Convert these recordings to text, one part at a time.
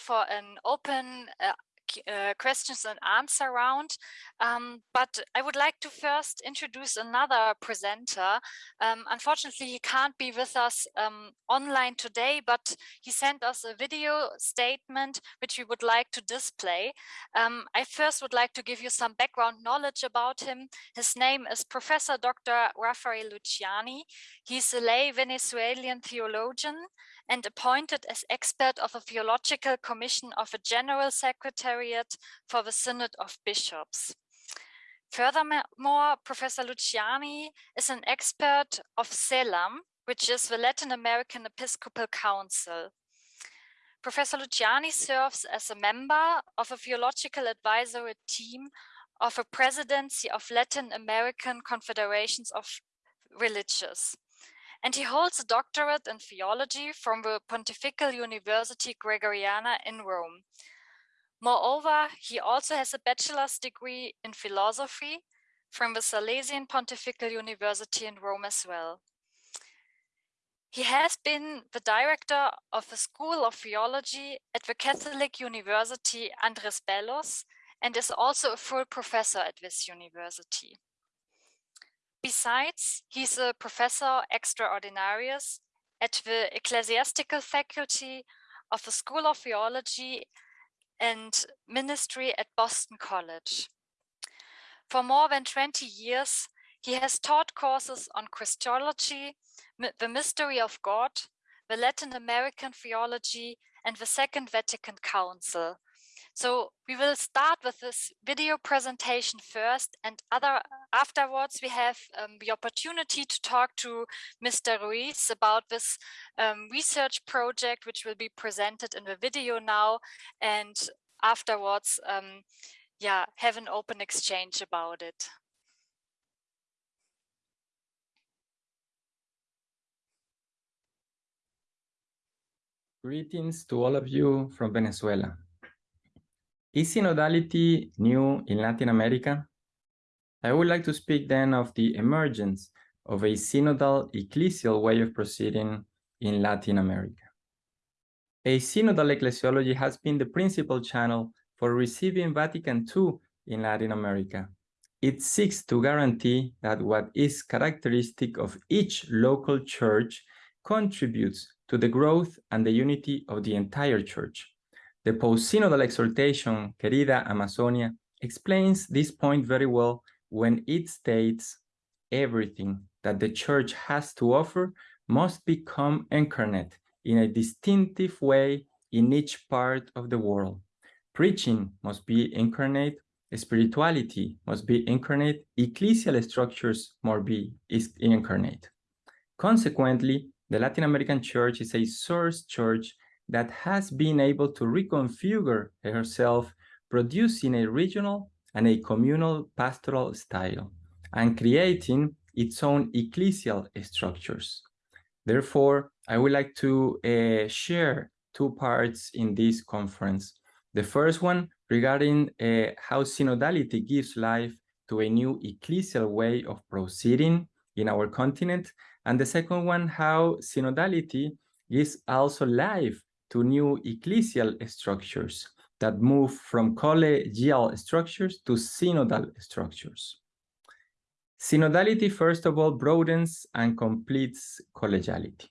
for an open uh, uh, questions and answer round. Um, but I would like to first introduce another presenter. Um, unfortunately, he can't be with us um, online today, but he sent us a video statement which we would like to display. Um, I first would like to give you some background knowledge about him. His name is Professor Dr. Rafael Luciani. He's a lay Venezuelan theologian and appointed as expert of a theological commission of a general secretariat for the Synod of Bishops. Furthermore, Professor Luciani is an expert of CELAM, which is the Latin American Episcopal Council. Professor Luciani serves as a member of a theological advisory team of a presidency of Latin American Confederations of Religious and he holds a doctorate in theology from the Pontifical University Gregoriana in Rome. Moreover, he also has a bachelor's degree in philosophy from the Salesian Pontifical University in Rome as well. He has been the director of the School of Theology at the Catholic University Andres Bellos and is also a full professor at this university. Besides, he's a professor extraordinarius at the ecclesiastical faculty of the School of Theology and Ministry at Boston College. For more than 20 years, he has taught courses on Christology, the mystery of God, the Latin American theology, and the Second Vatican Council, so we will start with this video presentation first and other afterwards we have um, the opportunity to talk to Mr. Ruiz about this um, research project which will be presented in the video now and afterwards um, yeah have an open exchange about it. Greetings to all of you from Venezuela. Is synodality new in Latin America? I would like to speak then of the emergence of a synodal ecclesial way of proceeding in Latin America. A synodal ecclesiology has been the principal channel for receiving Vatican II in Latin America. It seeks to guarantee that what is characteristic of each local church contributes to the growth and the unity of the entire church. The post-synodal exhortation, Querida Amazonia, explains this point very well when it states everything that the church has to offer must become incarnate in a distinctive way in each part of the world. Preaching must be incarnate, spirituality must be incarnate, ecclesial structures must be incarnate. Consequently, the Latin American church is a source church that has been able to reconfigure herself, producing a regional and a communal pastoral style, and creating its own ecclesial structures. Therefore, I would like to uh, share two parts in this conference. The first one regarding uh, how synodality gives life to a new ecclesial way of proceeding in our continent, and the second one, how synodality gives also life to new ecclesial structures that move from collegial structures to synodal structures. Synodality, first of all, broadens and completes collegiality.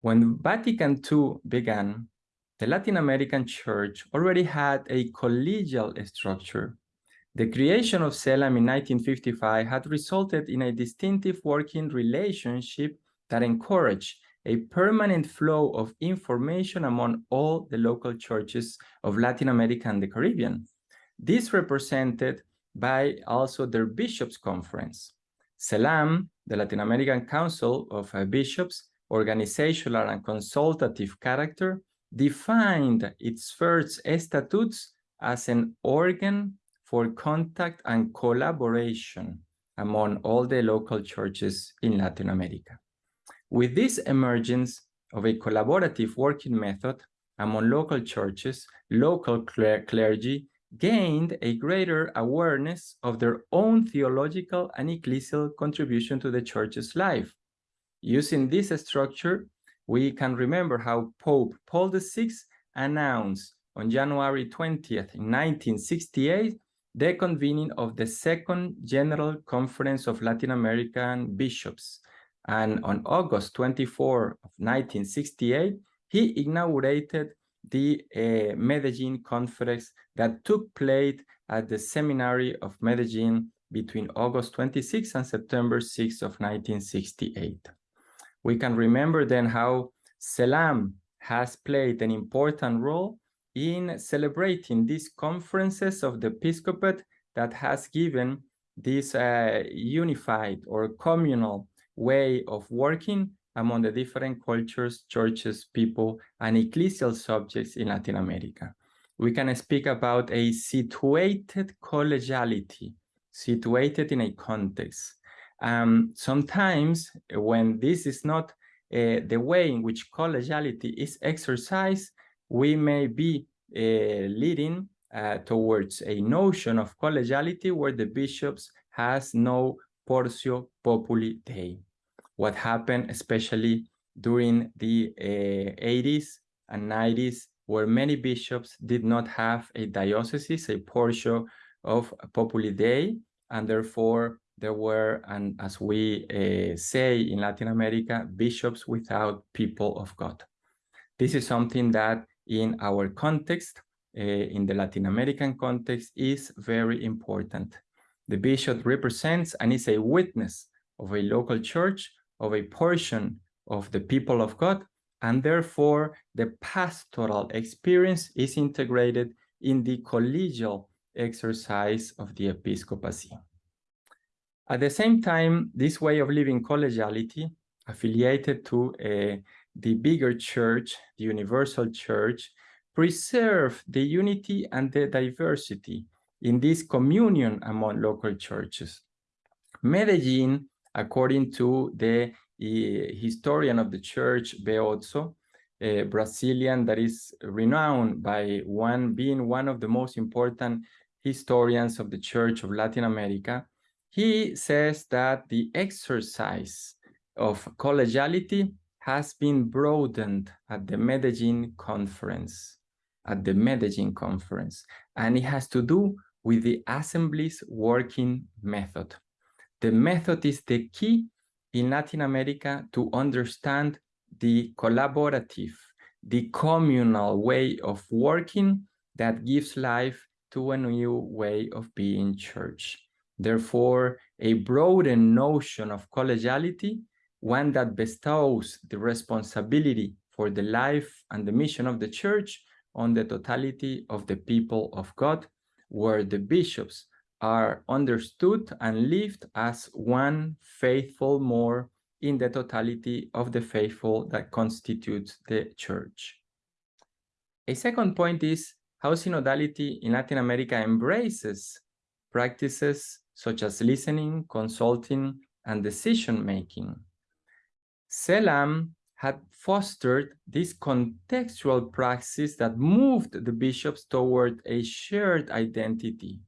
When Vatican II began, the Latin American Church already had a collegial structure. The creation of CELAM in 1955 had resulted in a distinctive working relationship that encouraged a permanent flow of information among all the local churches of Latin America and the Caribbean. This represented by also their bishops conference. CELAM, the Latin American Council of Bishops, organizational and consultative character, defined its first statutes as an organ for contact and collaboration among all the local churches in Latin America. With this emergence of a collaborative working method among local churches, local clergy gained a greater awareness of their own theological and ecclesial contribution to the church's life. Using this structure, we can remember how Pope Paul VI announced on January 20th, 1968, the convening of the Second General Conference of Latin American Bishops. And on August 24 of 1968, he inaugurated the uh, Medellin Conference that took place at the Seminary of Medellin between August 26 and September 6 of 1968. We can remember then how CELAM has played an important role in celebrating these conferences of the episcopate that has given this uh, unified or communal way of working among the different cultures, churches, people, and ecclesial subjects in Latin America. We can speak about a situated collegiality, situated in a context. Um, sometimes when this is not uh, the way in which collegiality is exercised, we may be uh, leading uh, towards a notion of collegiality where the bishops has no portio populi dei. What happened especially during the 80s uh, and 90s where many bishops did not have a diocese, a portio of populi dei, and therefore there were, and as we uh, say in Latin America, bishops without people of God. This is something that in our context, uh, in the Latin American context, is very important. The bishop represents and is a witness of a local church, of a portion of the people of God, and therefore the pastoral experience is integrated in the collegial exercise of the episcopacy. At the same time, this way of living collegiality, affiliated to uh, the bigger church, the universal church, preserve the unity and the diversity in this communion among local churches. Medellin, according to the uh, historian of the church, Beozzo, a Brazilian that is renowned by one being one of the most important historians of the Church of Latin America, he says that the exercise of collegiality has been broadened at the Medellin conference, at the Medellin conference, and it has to do with the assembly's working method. The method is the key in Latin America to understand the collaborative, the communal way of working that gives life to a new way of being church. Therefore, a broadened notion of collegiality, one that bestows the responsibility for the life and the mission of the church on the totality of the people of God, where the bishops are understood and lived as one faithful more in the totality of the faithful that constitutes the church. A second point is how synodality in Latin America embraces practices such as listening, consulting, and decision-making. CELAM had fostered this contextual praxis that moved the bishops toward a shared identity,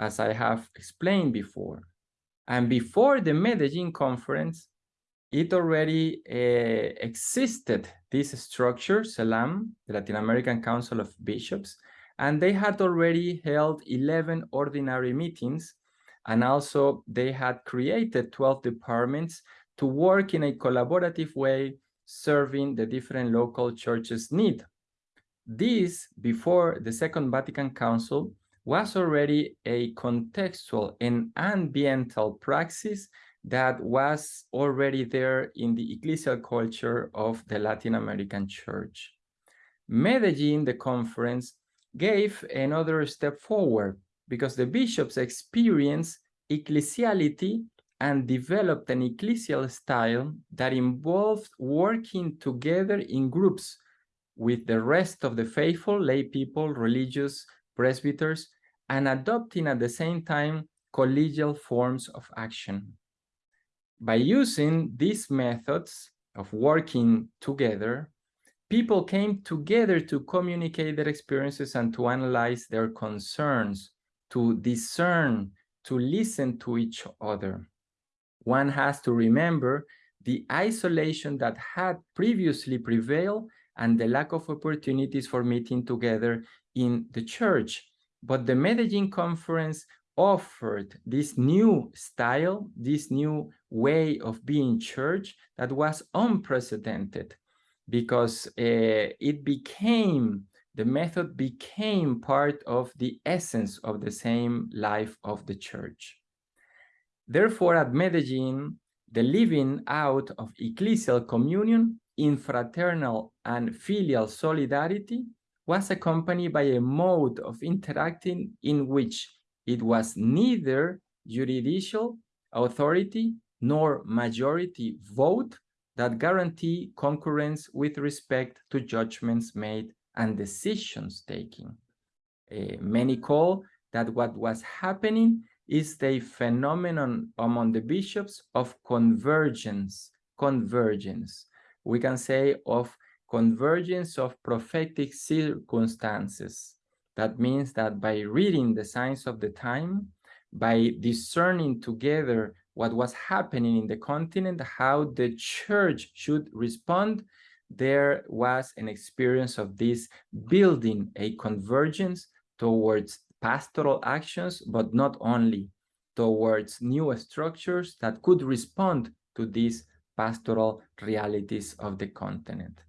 as I have explained before. And before the Medellin conference, it already uh, existed, this structure, CELAM, the Latin American Council of Bishops, and they had already held 11 ordinary meetings, and also they had created 12 departments to work in a collaborative way, serving the different local churches' need. This, before the Second Vatican Council, was already a contextual and ambiental praxis that was already there in the ecclesial culture of the Latin American church. Medellin, the conference, gave another step forward because the bishops experienced ecclesiality and developed an ecclesial style that involved working together in groups with the rest of the faithful lay people, religious presbyters, and adopting at the same time collegial forms of action. By using these methods of working together, people came together to communicate their experiences and to analyze their concerns, to discern, to listen to each other. One has to remember the isolation that had previously prevailed and the lack of opportunities for meeting together in the church. But the Medellin conference offered this new style, this new way of being church that was unprecedented because uh, it became, the method became part of the essence of the same life of the church. Therefore, at Medellin, the living out of ecclesial communion in fraternal and filial solidarity was accompanied by a mode of interacting in which it was neither judicial authority nor majority vote that guarantee concurrence with respect to judgments made and decisions taken. Uh, many call that what was happening is the phenomenon among the bishops of convergence, convergence. We can say of convergence of prophetic circumstances. That means that by reading the signs of the time, by discerning together what was happening in the continent, how the church should respond, there was an experience of this building a convergence towards pastoral actions, but not only towards new structures that could respond to these pastoral realities of the continent.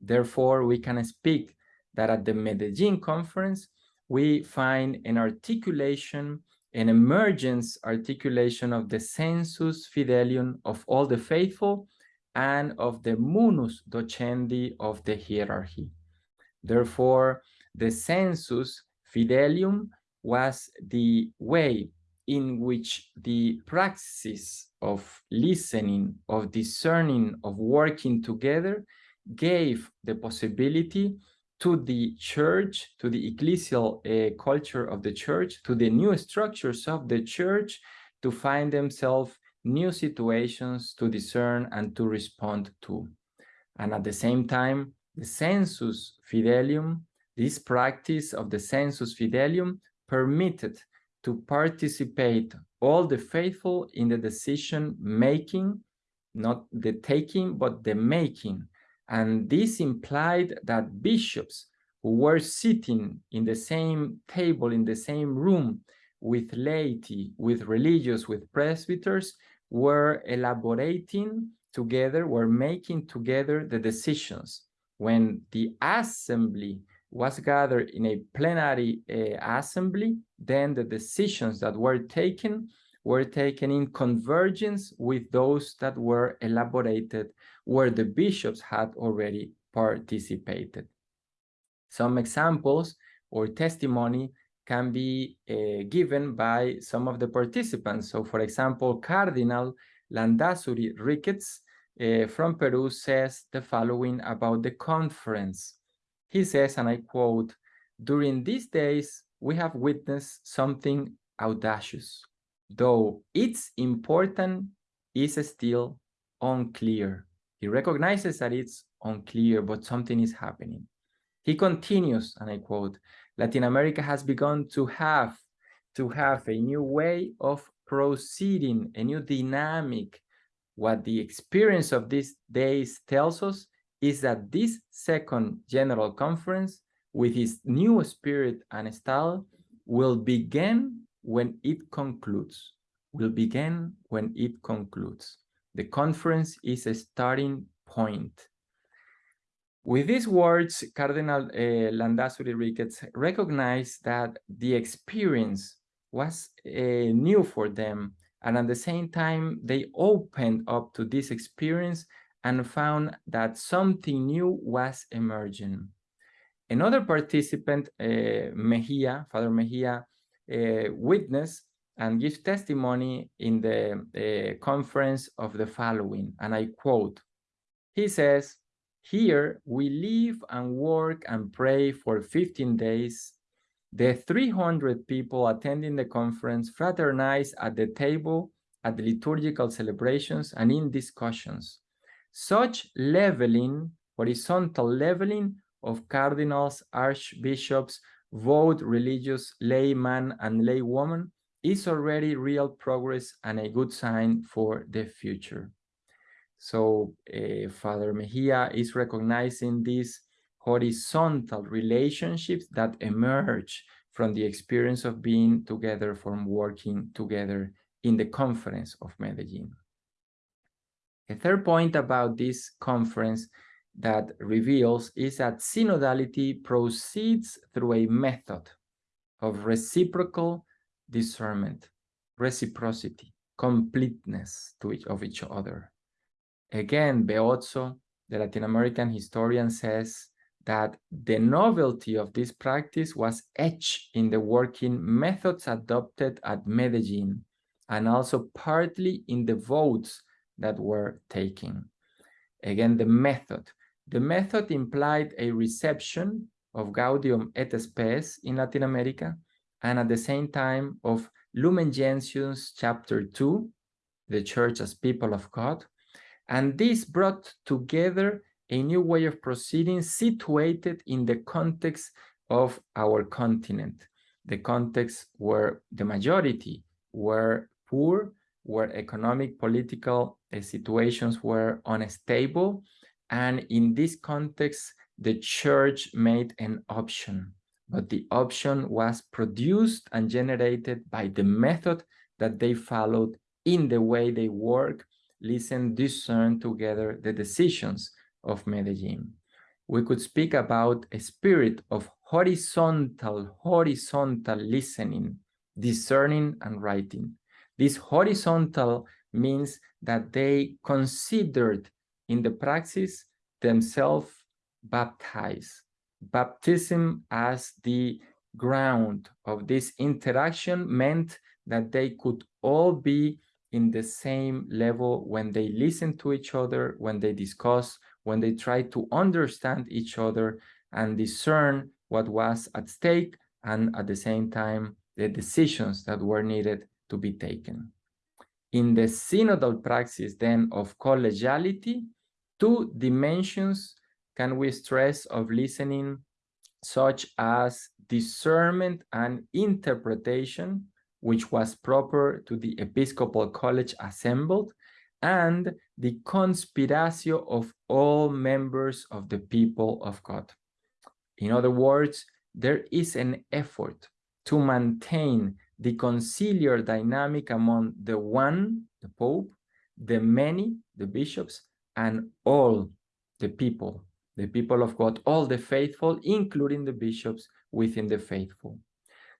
Therefore, we can speak that at the Medellin conference, we find an articulation, an emergence articulation of the sensus fidelium of all the faithful and of the munus docendi of the hierarchy. Therefore, the sensus fidelium was the way in which the praxis of listening, of discerning, of working together gave the possibility to the church, to the ecclesial uh, culture of the church, to the new structures of the church to find themselves new situations to discern and to respond to. And at the same time, the sensus fidelium, this practice of the sensus fidelium permitted to participate all the faithful in the decision making, not the taking, but the making and this implied that bishops who were sitting in the same table, in the same room with laity, with religious, with presbyters, were elaborating together, were making together the decisions. When the assembly was gathered in a plenary uh, assembly, then the decisions that were taken were taken in convergence with those that were elaborated where the bishops had already participated. Some examples or testimony can be uh, given by some of the participants. So for example, Cardinal Landazuri Ricketts uh, from Peru says the following about the conference. He says, and I quote, during these days, we have witnessed something audacious, though its importance is still unclear. He recognizes that it's unclear, but something is happening. He continues, and I quote, Latin America has begun to have to have a new way of proceeding, a new dynamic. What the experience of these days tells us is that this second general conference, with its new spirit and style, will begin when it concludes, will begin when it concludes. The conference is a starting point. With these words, Cardinal uh, Landazuri Ricketts recognized that the experience was uh, new for them, and at the same time, they opened up to this experience and found that something new was emerging. Another participant, uh, Mejia, Father Mejia, uh, witnessed and give testimony in the uh, conference of the following, and I quote, he says, here we live and work and pray for 15 days. The 300 people attending the conference fraternize at the table, at the liturgical celebrations, and in discussions. Such leveling, horizontal leveling of cardinals, archbishops, vote religious layman and laywoman is already real progress and a good sign for the future. So uh, Father Mejia is recognizing these horizontal relationships that emerge from the experience of being together, from working together in the conference of Medellin. A third point about this conference that reveals is that synodality proceeds through a method of reciprocal discernment, reciprocity, completeness to each of each other. Again, Beozzo, the Latin American historian, says that the novelty of this practice was etched in the working methods adopted at Medellin and also partly in the votes that were taken. Again, the method. The method implied a reception of Gaudium et Spes in Latin America and at the same time of Lumen Gentium's chapter 2, the church as people of God. And this brought together a new way of proceeding situated in the context of our continent, the context where the majority were poor, where economic, political uh, situations were unstable. And in this context, the church made an option, but the option was produced and generated by the method that they followed in the way they work, listen, discern together the decisions of Medellin. We could speak about a spirit of horizontal, horizontal listening, discerning and writing. This horizontal means that they considered in the praxis themselves baptize. Baptism as the ground of this interaction meant that they could all be in the same level when they listen to each other, when they discuss, when they try to understand each other and discern what was at stake and at the same time the decisions that were needed to be taken. In the synodal praxis then of collegiality, two dimensions can we stress of listening such as discernment and interpretation, which was proper to the Episcopal College assembled, and the conspiratio of all members of the people of God. In other words, there is an effort to maintain the conciliar dynamic among the one, the Pope, the many, the bishops, and all the people, the people of God, all the faithful, including the bishops within the faithful.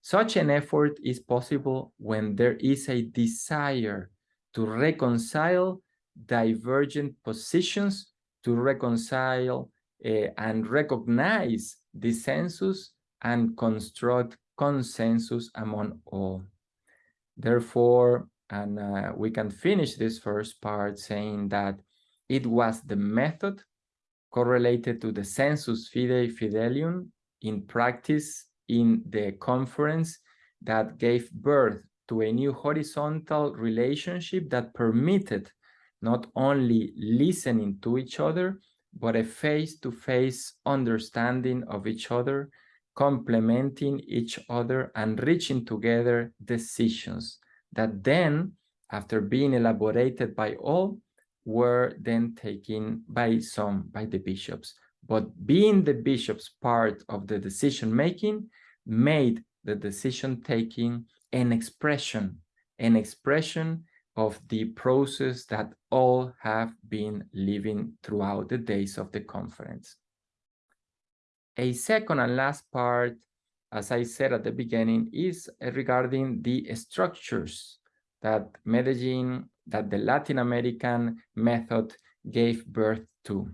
Such an effort is possible when there is a desire to reconcile divergent positions, to reconcile uh, and recognize dissensus and construct consensus among all. Therefore, and uh, we can finish this first part saying that it was the method correlated to the sensus fidei fidelium in practice in the conference that gave birth to a new horizontal relationship that permitted not only listening to each other, but a face-to-face -face understanding of each other, complementing each other and reaching together decisions that then, after being elaborated by all, were then taken by some, by the bishops. But being the bishops part of the decision-making made the decision-taking an expression, an expression of the process that all have been living throughout the days of the conference. A second and last part, as I said at the beginning, is regarding the structures that Medellin, that the Latin American method gave birth to.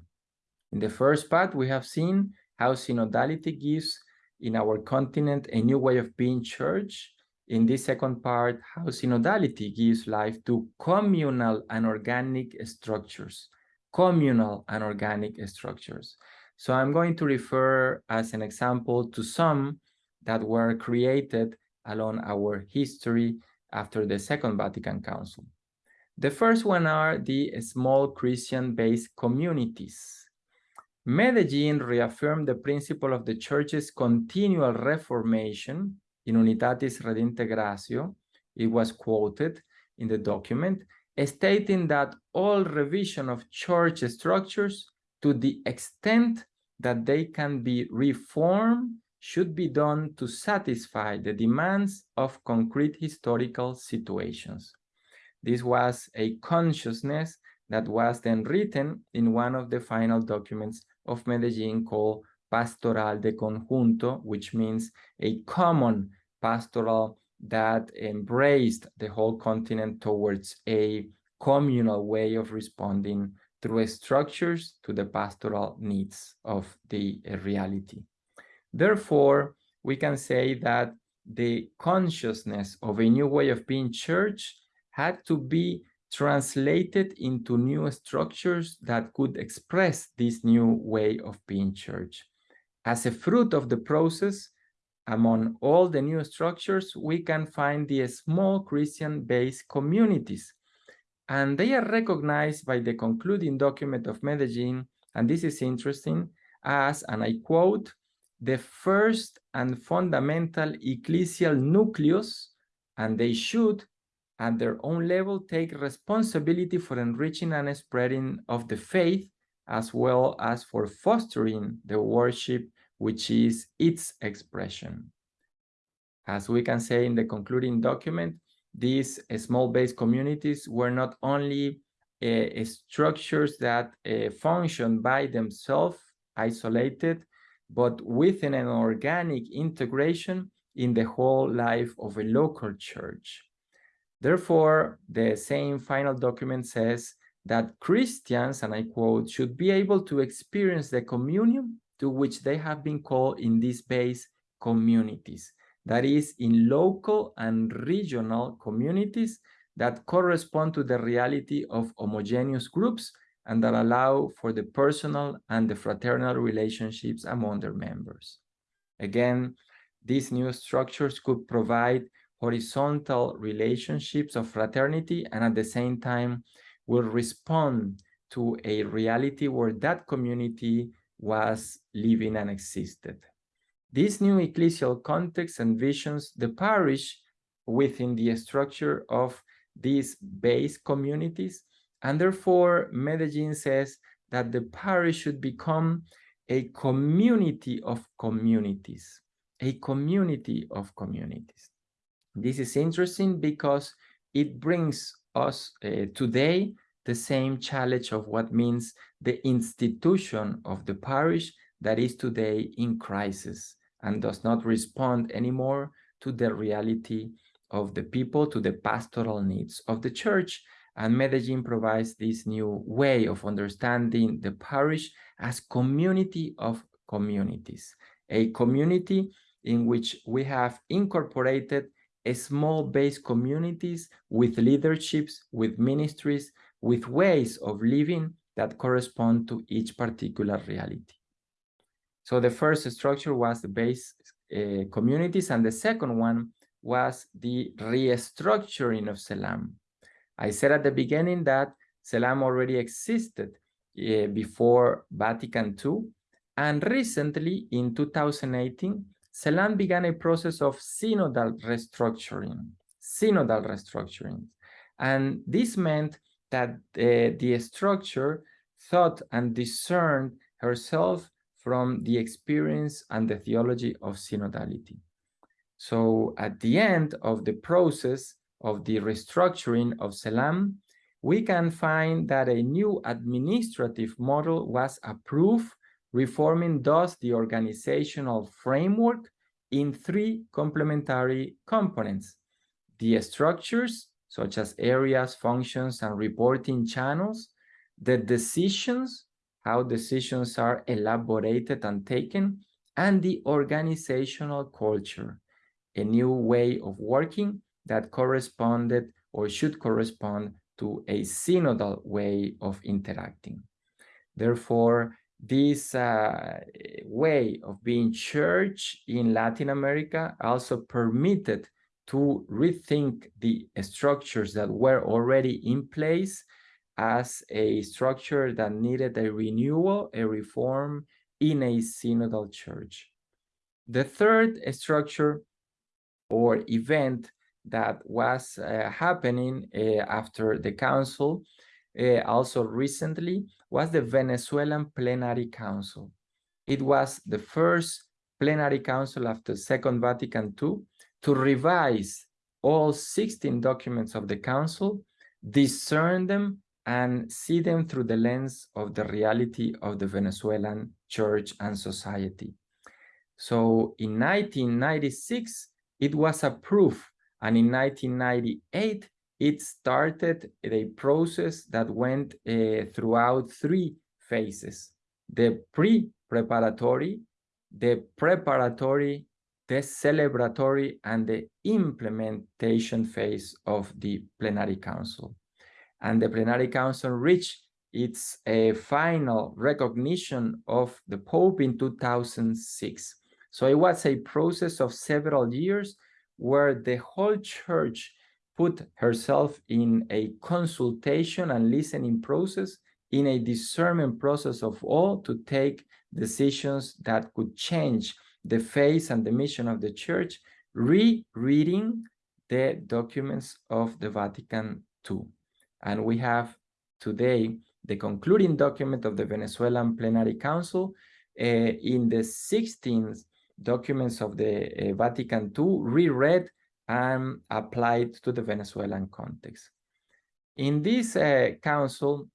In the first part, we have seen how synodality gives in our continent a new way of being church. In this second part, how synodality gives life to communal and organic structures, communal and organic structures. So I'm going to refer as an example to some that were created along our history after the Second Vatican Council. The first one are the small Christian-based communities. Medellin reaffirmed the principle of the church's continual reformation in Unitatis Redintegratio. It was quoted in the document, stating that all revision of church structures to the extent that they can be reformed should be done to satisfy the demands of concrete historical situations. This was a consciousness that was then written in one of the final documents of Medellin called Pastoral de Conjunto, which means a common pastoral that embraced the whole continent towards a communal way of responding through structures to the pastoral needs of the reality. Therefore, we can say that the consciousness of a new way of being church had to be translated into new structures that could express this new way of being church. As a fruit of the process, among all the new structures, we can find the small Christian-based communities. And they are recognized by the concluding document of Medellin, and this is interesting, as, and I quote, the first and fundamental ecclesial nucleus, and they should, at their own level, take responsibility for enriching and spreading of the faith, as well as for fostering the worship which is its expression. As we can say in the concluding document, these small base communities were not only uh, structures that uh, function by themselves, isolated, but within an organic integration in the whole life of a local church. Therefore, the same final document says that Christians, and I quote, should be able to experience the communion to which they have been called in these base communities, that is in local and regional communities that correspond to the reality of homogeneous groups and that allow for the personal and the fraternal relationships among their members. Again, these new structures could provide horizontal relationships of fraternity and at the same time will respond to a reality where that community was living and existed. This new ecclesial context envisions the parish within the structure of these base communities, and therefore Medellin says that the parish should become a community of communities, a community of communities. This is interesting because it brings us uh, today the same challenge of what means the institution of the parish that is today in crisis and does not respond anymore to the reality of the people, to the pastoral needs of the church. And Medellin provides this new way of understanding the parish as community of communities, a community in which we have incorporated small base communities with leaderships, with ministries, with ways of living that correspond to each particular reality. So the first structure was the base uh, communities, and the second one was the restructuring of CELAM. I said at the beginning that CELAM already existed uh, before Vatican II, and recently in 2018, CELAM began a process of synodal restructuring, synodal restructuring. And this meant that uh, the structure thought and discerned herself from the experience and the theology of synodality. So at the end of the process of the restructuring of CELAM, we can find that a new administrative model was approved, reforming thus the organizational framework in three complementary components. The structures, such as areas, functions, and reporting channels, the decisions, how decisions are elaborated and taken, and the organizational culture, a new way of working that corresponded or should correspond to a synodal way of interacting. Therefore, this uh, way of being church in Latin America also permitted to rethink the structures that were already in place as a structure that needed a renewal, a reform in a synodal church. The third structure or event that was uh, happening uh, after the council, uh, also recently, was the Venezuelan Plenary Council. It was the first plenary council after Second Vatican II to revise all 16 documents of the council, discern them, and see them through the lens of the reality of the Venezuelan church and society. So in 1996, it was approved, and in 1998, it started a process that went uh, throughout three phases. The pre-preparatory, the preparatory, the celebratory, and the implementation phase of the plenary council and the plenary council reached its uh, final recognition of the Pope in 2006. So it was a process of several years where the whole church put herself in a consultation and listening process, in a discernment process of all to take decisions that could change the face and the mission of the church, rereading the documents of the Vatican II. And we have today the concluding document of the Venezuelan Plenary Council uh, in the 16th documents of the uh, Vatican II reread and applied to the Venezuelan context. In this uh, council,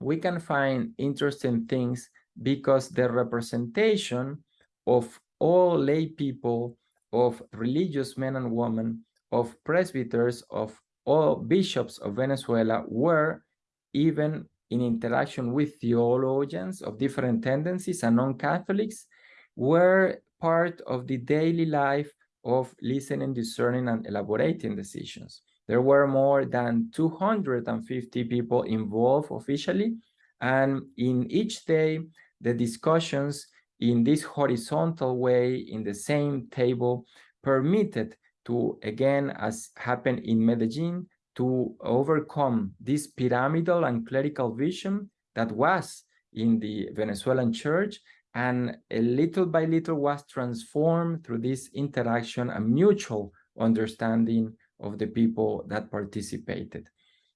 we can find interesting things because the representation of all lay people, of religious men and women, of presbyters, of all bishops of Venezuela were even in interaction with theologians of different tendencies and non-Catholics were part of the daily life of listening, discerning, and elaborating decisions. There were more than 250 people involved officially, and in each day, the discussions in this horizontal way in the same table permitted to, again, as happened in Medellin, to overcome this pyramidal and clerical vision that was in the Venezuelan church and a little by little was transformed through this interaction and mutual understanding of the people that participated.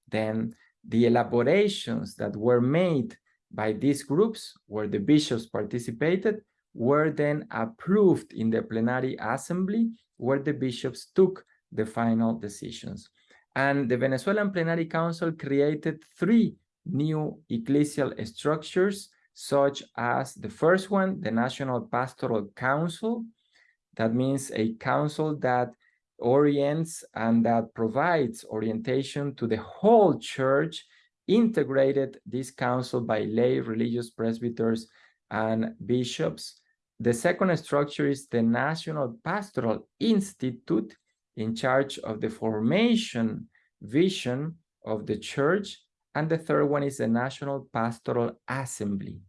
Then the elaborations that were made by these groups where the bishops participated were then approved in the plenary assembly where the bishops took the final decisions. And the Venezuelan Plenary Council created three new ecclesial structures, such as the first one, the National Pastoral Council. That means a council that orients and that provides orientation to the whole church, integrated this council by lay religious presbyters and bishops the second structure is the National Pastoral Institute in charge of the formation vision of the church. And the third one is the National Pastoral Assembly.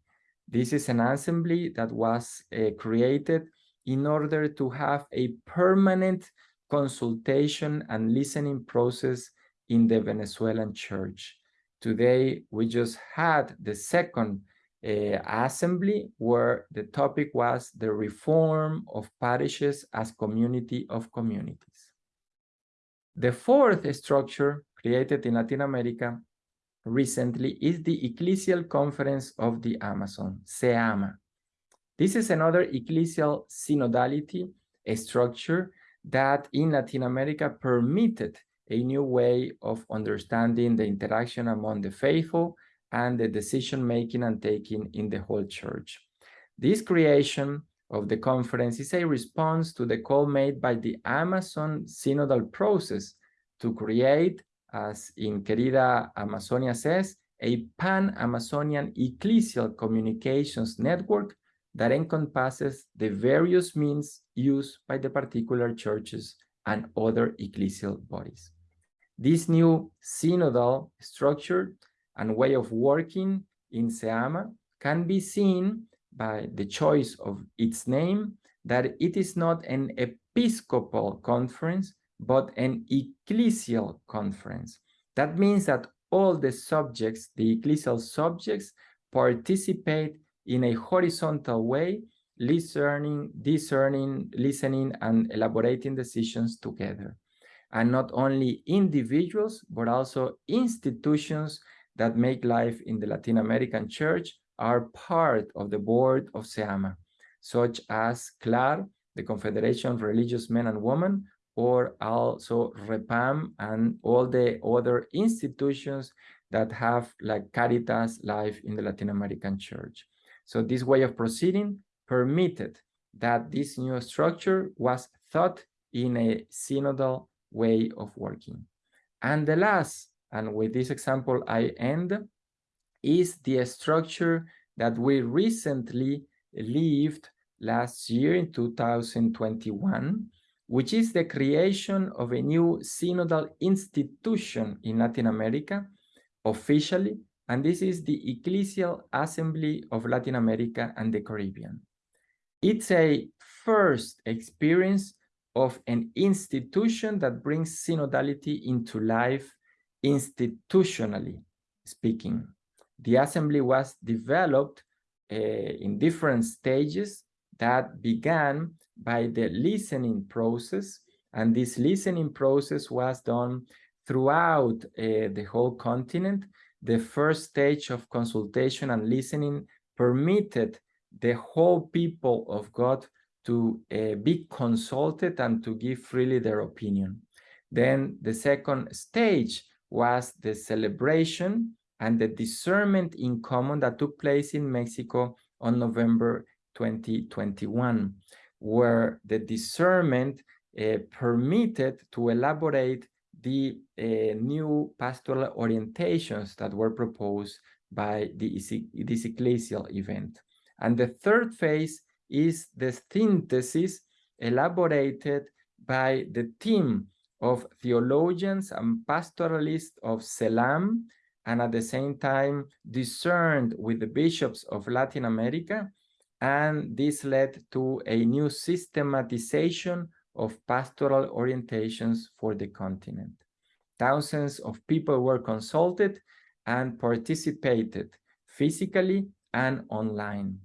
This is an assembly that was uh, created in order to have a permanent consultation and listening process in the Venezuelan church. Today, we just had the second uh, assembly where the topic was the reform of parishes as community of communities. The fourth structure created in Latin America recently is the Ecclesial Conference of the Amazon, CEAMA. This is another ecclesial synodality a structure that in Latin America permitted a new way of understanding the interaction among the faithful and the decision making and taking in the whole church. This creation of the conference is a response to the call made by the Amazon synodal process to create, as in Querida Amazonia says, a pan-Amazonian ecclesial communications network that encompasses the various means used by the particular churches and other ecclesial bodies. This new synodal structure and way of working in CEAMA can be seen by the choice of its name that it is not an episcopal conference, but an ecclesial conference. That means that all the subjects, the ecclesial subjects, participate in a horizontal way, listening, discerning, listening, and elaborating decisions together. and not only individuals, but also institutions that make life in the Latin American church are part of the board of CEAMA, such as CLAR, the Confederation of Religious Men and Women, or also REPAM and all the other institutions that have like Caritas life in the Latin American church. So this way of proceeding permitted that this new structure was thought in a synodal way of working. And the last, and with this example I end, is the structure that we recently lived last year in 2021, which is the creation of a new synodal institution in Latin America officially, and this is the Ecclesial Assembly of Latin America and the Caribbean. It's a first experience of an institution that brings synodality into life institutionally speaking. The assembly was developed uh, in different stages that began by the listening process, and this listening process was done throughout uh, the whole continent. The first stage of consultation and listening permitted the whole people of God to uh, be consulted and to give freely their opinion. Then the second stage was the celebration and the discernment in common that took place in Mexico on November 2021, where the discernment uh, permitted to elaborate the uh, new pastoral orientations that were proposed by the, this ecclesial event. And the third phase is the synthesis elaborated by the team of theologians and pastoralists of CELAM, and at the same time discerned with the bishops of Latin America. And this led to a new systematization of pastoral orientations for the continent. Thousands of people were consulted and participated physically and online.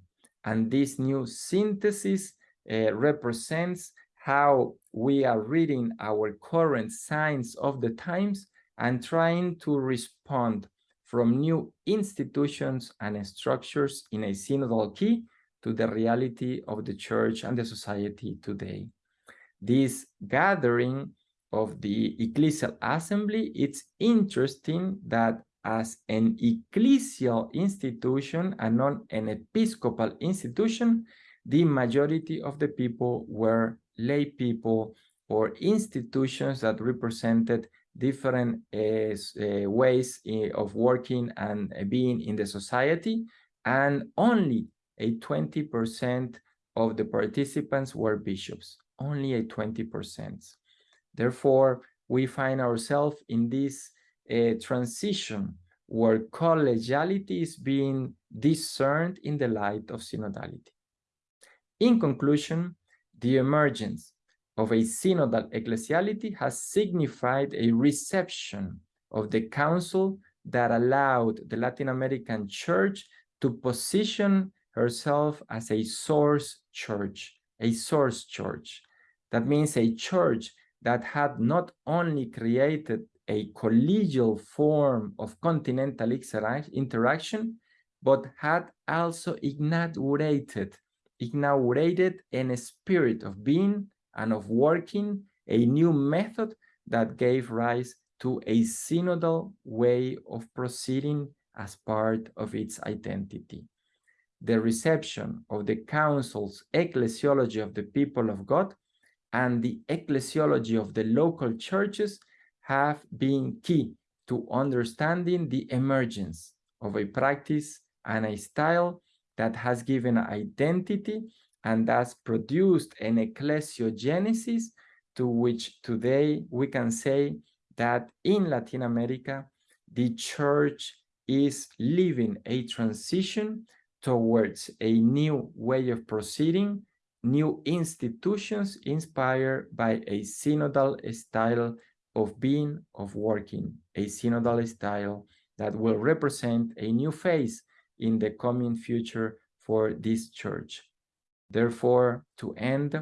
And this new synthesis uh, represents how we are reading our current signs of the times and trying to respond from new institutions and structures in a synodal key to the reality of the church and the society today. This gathering of the ecclesial assembly, it's interesting that as an ecclesial institution and not an episcopal institution, the majority of the people were lay people or institutions that represented different uh, uh, ways eh, of working and being in the society, and only a 20% of the participants were bishops, only a 20%. Therefore, we find ourselves in this uh, transition where collegiality is being discerned in the light of synodality. In conclusion, the emergence of a synodal ecclesiality has signified a reception of the council that allowed the Latin American church to position herself as a source church, a source church. That means a church that had not only created a collegial form of continental interaction, but had also inaugurated, inaugurated a spirit of being and of working a new method that gave rise to a synodal way of proceeding as part of its identity. The reception of the Council's ecclesiology of the people of God and the ecclesiology of the local churches have been key to understanding the emergence of a practice and a style that has given identity and thus produced an ecclesiogenesis to which today we can say that in Latin America, the church is living a transition towards a new way of proceeding, new institutions inspired by a synodal style of being, of working, a synodal style that will represent a new phase in the coming future for this church. Therefore, to end,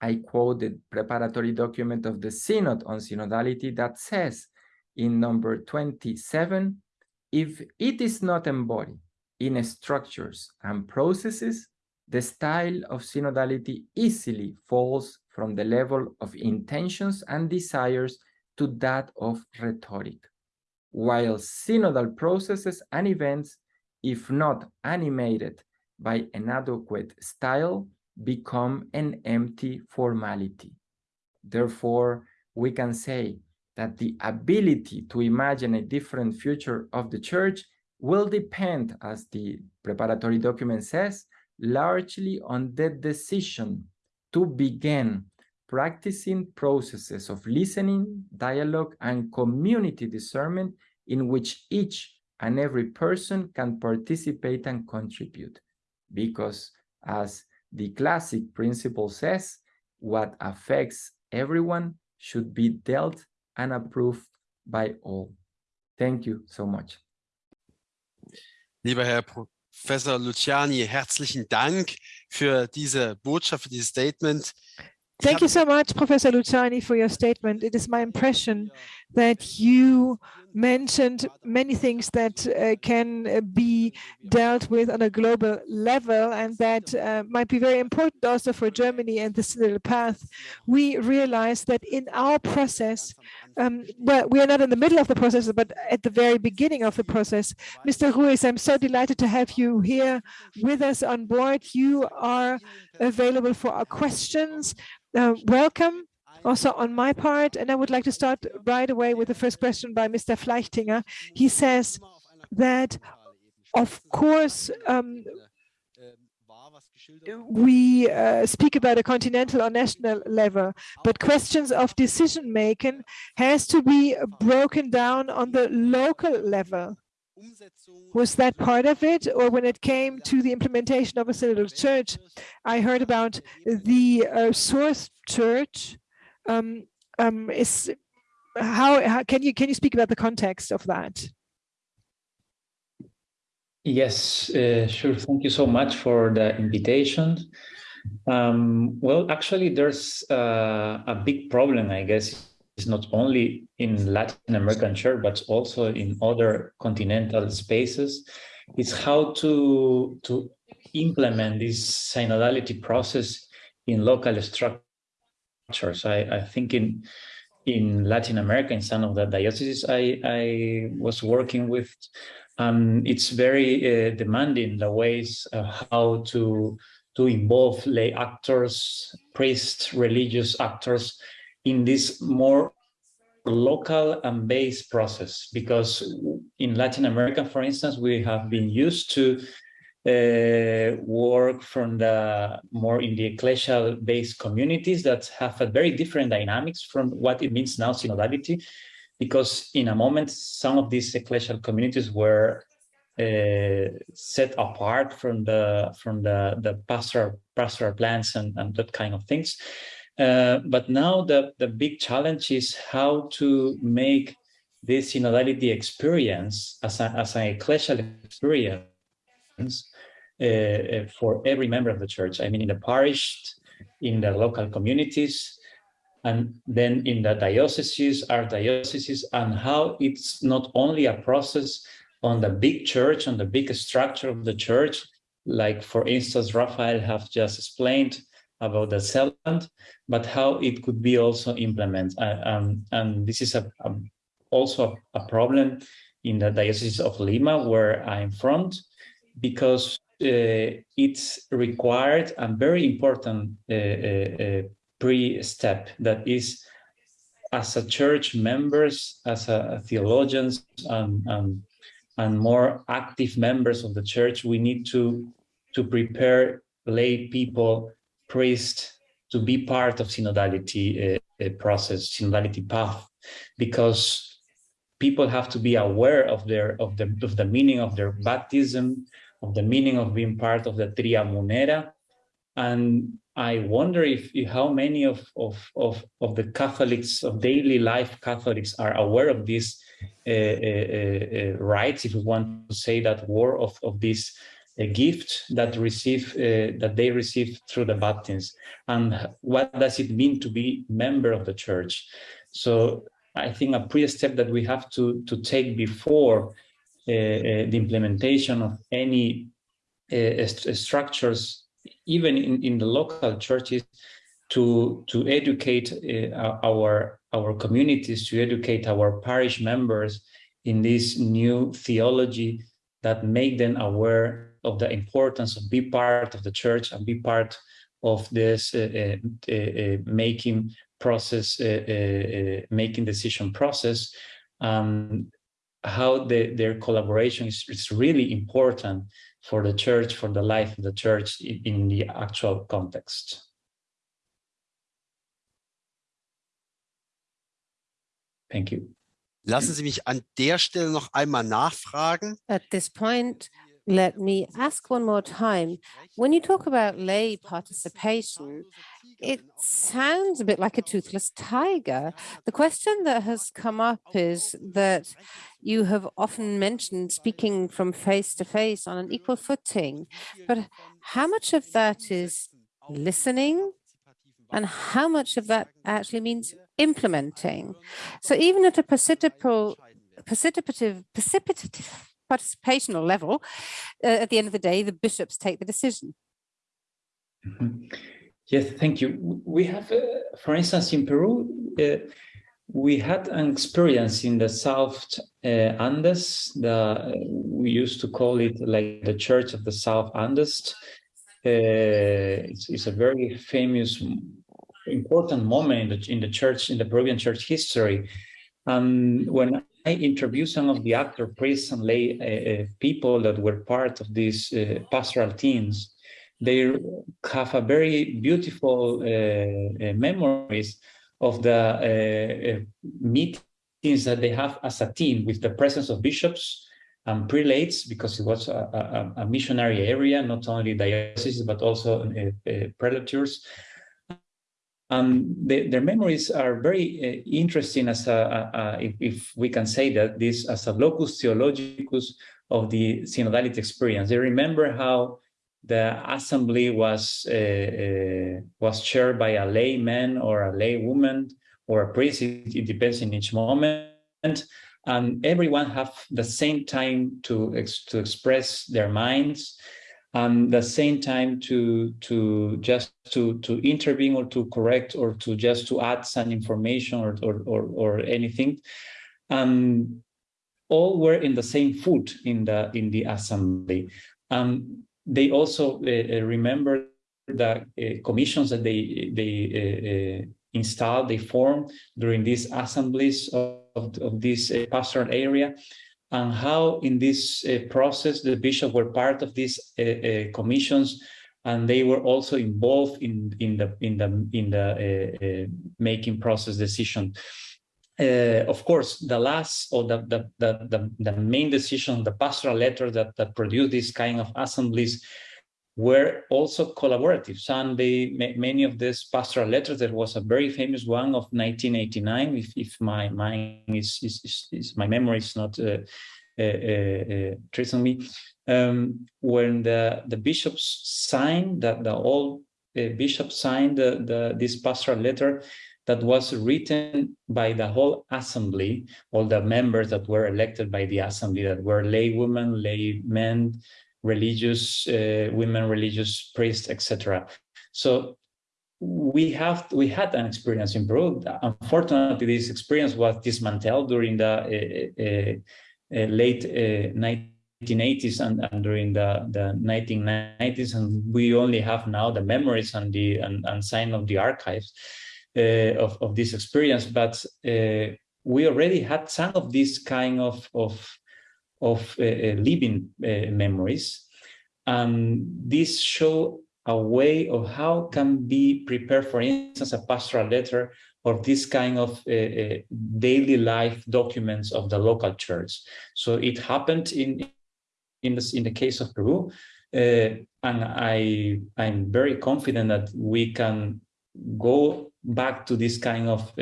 I quote the preparatory document of the Synod on Synodality that says in number 27, if it is not embodied in structures and processes, the style of synodality easily falls from the level of intentions and desires to that of rhetoric, while synodal processes and events, if not animated by an adequate style, become an empty formality. Therefore, we can say that the ability to imagine a different future of the church will depend, as the preparatory document says, largely on the decision to begin practicing processes of listening, dialogue, and community discernment in which each and every person can participate and contribute. Because as the classic principle says, what affects everyone should be dealt and approved by all. Thank you so much. Lieber Herr Professor Luciani, herzlichen Dank für diese Botschaft, für dieses Statement. Thank you so much, Professor Luciani, for your statement. It is my impression that you mentioned many things that uh, can uh, be dealt with on a global level and that uh, might be very important also for Germany and the synodal path. We realize that in our process, um, well, we are not in the middle of the process, but at the very beginning of the process. Mr. Ruiz, I'm so delighted to have you here with us on board. You are available for our questions. Uh, welcome also on my part, and I would like to start right away with the first question by Mr. Fleichtinger. He says that, of course, um, we uh, speak about a continental or national level, but questions of decision making has to be broken down on the local level. Was that part of it? Or when it came to the implementation of a synodal church, I heard about the uh, source church. Um, um, is how, how can you can you speak about the context of that? Yes, uh, sure. Thank you so much for the invitation. Um, well, actually, there's uh, a big problem, I guess, it's not only in Latin American church, but also in other continental spaces. It's how to, to implement this synodality process in local structures. I, I think in in Latin America, in some of the dioceses I, I was working with, um, it's very uh, demanding the ways how to to involve lay actors, priests, religious actors in this more local and based process. Because in Latin America, for instance, we have been used to uh, work from the more in the ecclesial based communities that have a very different dynamics from what it means now synodality because in a moment, some of these ecclesial communities were uh, set apart from the from the the pastoral pastoral plans and, and that kind of things. Uh, but now the the big challenge is how to make this synodality experience as, a, as an ecclesial experience uh, uh, for every member of the church. I mean, in the parish, in the local communities, and then in the dioceses, our dioceses, and how it's not only a process on the big church, on the big structure of the church, like for instance, Raphael have just explained about the CELAM, but how it could be also implemented. Uh, um, and this is a, a also a, a, problem in the Diocese of Lima, where I'm from, because uh, it's required a very important uh, uh, pre-step. That is as a church members, as a, theologians and, and and more active members of the church, we need to, to prepare lay people, priests, to be part of synodality uh, process, synodality path, because people have to be aware of their of the of the meaning of their baptism, of the meaning of being part of the Tria Munera, and I wonder if, how many of, of of of the Catholics of daily life Catholics are aware of this uh, uh, uh, rights, if we want to say that war of, of this a gift that receive uh, that they receive through the baptism and what does it mean to be member of the church? So i think a pre-step that we have to to take before uh, uh, the implementation of any uh, st structures even in in the local churches to to educate uh, our our communities to educate our parish members in this new theology that make them aware of the importance of be part of the church and be part of this uh, uh, uh, making process, uh, uh, making decision process, um, how the, their collaboration is, is, really important for the church, for the life of the church in, in the actual context. Thank you. Lassen Sie mich an der Stelle noch einmal nachfragen. At this point, let me ask one more time. When you talk about lay participation, it sounds a bit like a toothless tiger. The question that has come up is that you have often mentioned speaking from face to face on an equal footing, but how much of that is listening and how much of that actually means implementing. So even at a precipitative, precipitative, precipitative participational level, uh, at the end of the day, the bishops take the decision. Mm -hmm. Yes, thank you. We have, uh, for instance, in Peru, uh, we had an experience in the South uh, Andes. The, we used to call it like the Church of the South Andes. Uh, it's, it's, a very famous important moment in the, in the church, in the Peruvian church history. And when I interviewed some of the actor, priests, and lay uh, uh, people that were part of these uh, pastoral teams, they have a very beautiful uh, uh memories of the uh, meetings that they have as a team with the presence of bishops and prelates, because it was a, a, a missionary area, not only dioceses, but also prelatures um, the, their memories are very uh, interesting as a, a, a if, if, we can say that this as a locus theologicus of the synodality experience. They remember how the assembly was uh, uh, was chaired by a layman or a laywoman or a priest. It, it, depends in each moment, and everyone have the same time to ex to express their minds and the same time to to just to to intervene or to correct or to just to add some information or or or, or anything um all were in the same foot in the in the assembly. Um they also uh, remember the uh, commissions that they they uh, installed they formed during these assemblies of, of this pastoral area and how in this uh, process the bishops were part of these uh, uh, commissions and they were also involved in in the in the in the uh, uh, making process decision. Of course the last or the, the the the, the main decision the pastoral letter that that produced this kind of assemblies were also collaborative. They, many of these pastoral letters, there was a very famous one of 1989, if, if my mind is, is, is, is my memory is not uh, uh, uh, treating me, um, when the, the bishops signed, that the old uh, bishops signed the, the, this pastoral letter that was written by the whole assembly, all the members that were elected by the assembly, that were lay women, lay men, religious uh, women, religious priests, etc. So we have we had an experience in Peru. Unfortunately, this experience was dismantled during the uh, uh, uh late 1980s uh, and, and, during the, the 1990s, and we only have now the memories and the and, and sign of the archives uh, of, of this experience. But we already had some of this kind of of of uh, uh, living uh, memories. And this show a way of how can be prepared, for instance, a pastoral letter or this kind of uh, daily life documents of the local church. So it happened in in the, in the case of Peru, uh, and I I'm very confident that we can go back to this kind of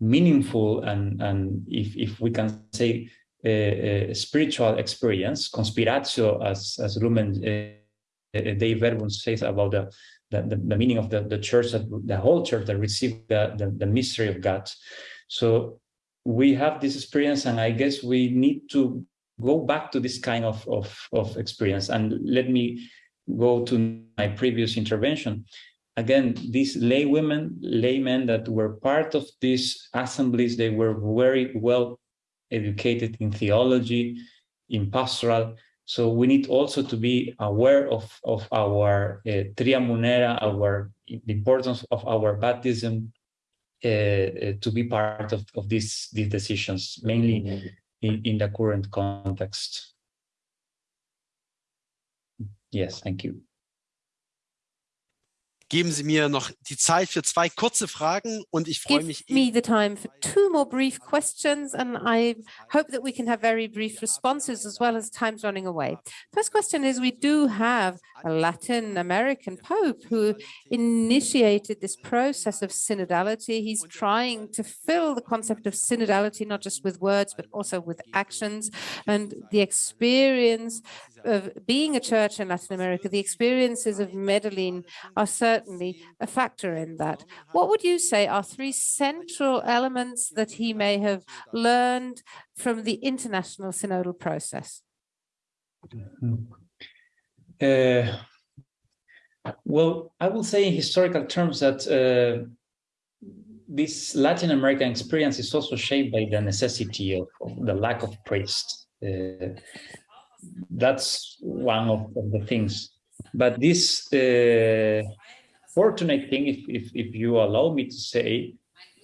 meaningful and and if if we can say Eh, eh, spiritual experience, conspiratio, as, as Lumen eh, Dei Verbum says about the, the, the, meaning of the, the church, that, the whole church that received the, the, the mystery of God. So we have this experience, and I guess we need to go back to this kind of, of, of experience. And let me go to my previous intervention. Again, these lay women, laymen that were part of these assemblies, they were very well educated in theology, in pastoral. So we need also to be aware of, of our uh, tria munera, our the importance of our baptism uh, uh, to be part of, of these, these decisions, mainly in, in the current context. Yes, thank you. Geben Sie mir noch die Zeit für zwei kurze Fragen und ich freue mich. Give me the time for two more brief questions and I hope that we can have very brief responses as well as time's running away. First question is we do have a Latin American Pope who initiated this process of synodality. He's trying to fill the concept of synodality not just with words but also with actions and the experience of being a church in Latin America, the experiences of Medellin are certainly a factor in that. What would you say are three central elements that he may have learned from the international synodal process? Uh, well, I will say in historical terms that uh, this Latin American experience is also shaped by the necessity of, of the lack of priests. Uh, that's one of, of, the things. But this uh, fortunate thing, if, if, if you allow me to say,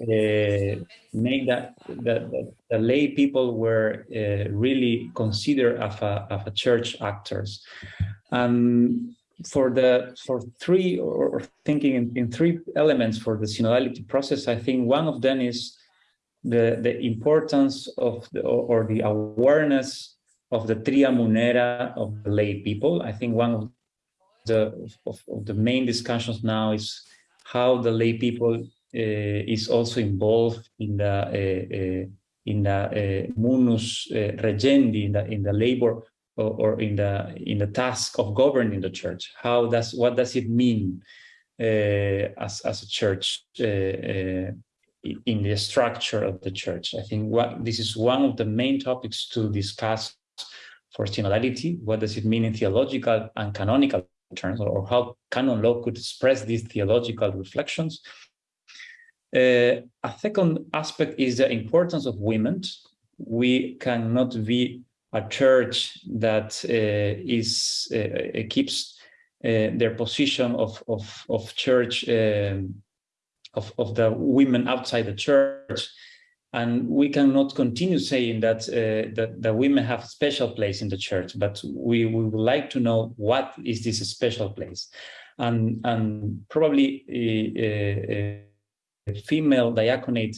uh, make that, that, that, the lay people were uh, really considered as a, as a church actors. And for the for three or thinking in, in three elements for the synodality process, I think one of them is the the importance of the, or the awareness of the tria munera of the lay people. I think one of the of, of the main discussions now is how the lay people uh, is also involved in the uh, in the munus regendi in the in the labor or, or, in the in the task of governing the church. How does what does it mean as as a church? in the structure of the church. I think what this is one of the main topics to discuss for synodality. What does it mean in theological and canonical terms, or how canon law could express these theological reflections? Uh, a second aspect is the importance of women. We cannot be a church that uh, is uh, keeps uh, their position of of of church um, of of the women outside the church and we cannot continue saying that uh, that, the women have a special place in the church, but we, we would like to know what is this special place. And, and probably a, a female diaconate,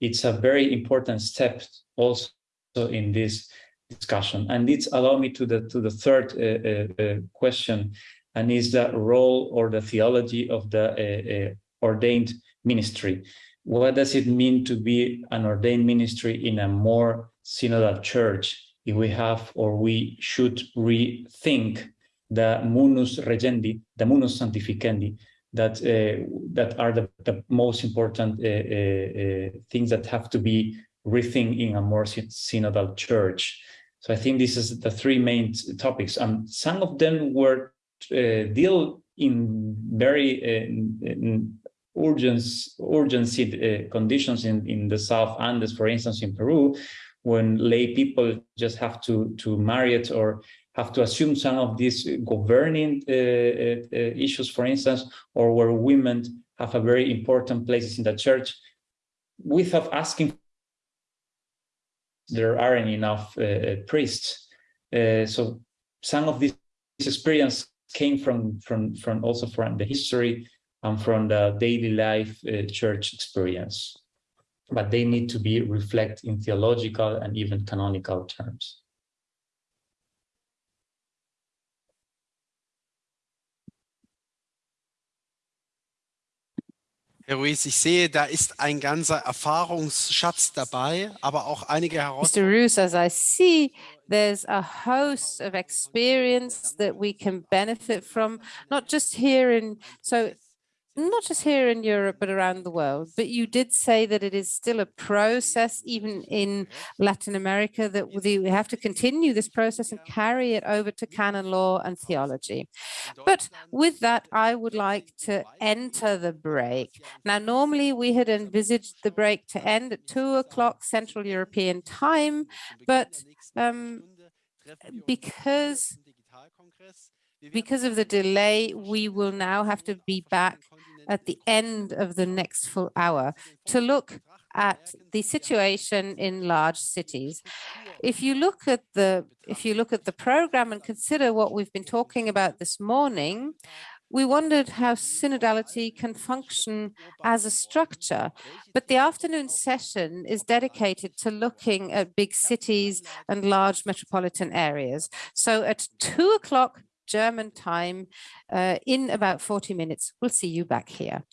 it's a very important step also in this discussion. And it's allow me to the to the third uh, uh, uh question, and is the role or the theology of the uh, uh, ordained ministry what does it mean to be an ordained ministry in a more synodal church if we have or we should rethink the munus regendi, the munus sanctificandi, that uh, that are the, the most important uh, uh, uh things that have to be rethink in a more synodal church. So I think this is the three main topics, and some of them were uh, deal in very uh, urgency, urgency uh, conditions in, in the South Andes, for instance, in Peru, when lay people just have to, to marry it or have to assume some of these governing uh, uh, uh, issues, for instance, or where women have a very important places in the church, without asking, there aren't enough uh, priests. Uh, so some of this experience came from, from, from also from the history and from the daily life uh, church experience. But they need to be reflected in theological and even canonical terms. Herr Ruiz, ich sehe, da ist ein ganzer Erfahrungsschatz dabei, aber auch einige Mr. Herausforderungen. Roos, as I see, there's a host of experience that we can benefit from, not just here in, so not just here in Europe, but around the world. But you did say that it is still a process, even in Latin America, that we have to continue this process and carry it over to canon law and theology. But with that, I would like to enter the break. Now, normally we had envisaged the break to end at two o'clock Central European time, but um, because because of the delay, we will now have to be back at the end of the next full hour to look at the situation in large cities. If you look at the if you look at the program and consider what we've been talking about this morning, we wondered how synodality can function as a structure, but the afternoon session is dedicated to looking at big cities and large metropolitan areas. So at two o'clock German time, uh, in about 40 minutes, we'll see you back here.